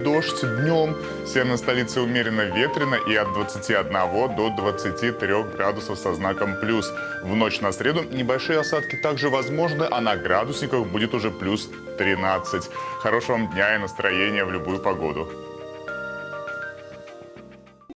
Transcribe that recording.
дождь днем. Северной столице умеренно ветрено и от 21 до 23 градусов со знаком плюс. В ночь на среду небольшие осадки также возможны, а на градусниках будет уже плюс 13. Хорошего вам дня и настроения в любую погоду.